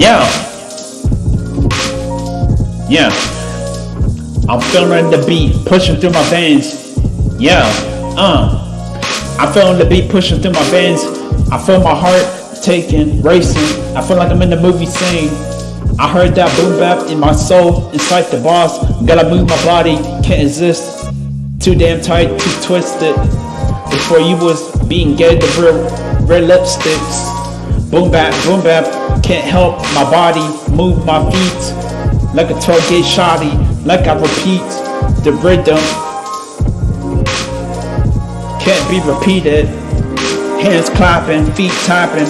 Yeah. Yeah. I'm feeling the beat pushing through my veins. Yeah. Uh. I'm feeling the beat pushing through my veins. I feel my heart taking, racing. I feel like I'm in the movie scene. I heard that boom bap in my soul, inside the boss. Gotta move my body, can't exist. Too damn tight, too twisted. Before you was being gay, the real red lipsticks. Boom bap, boom bap, can't help my body move my feet like a 12 shoddy, like I repeat the rhythm. Can't be repeated. Hands clapping, feet tapping.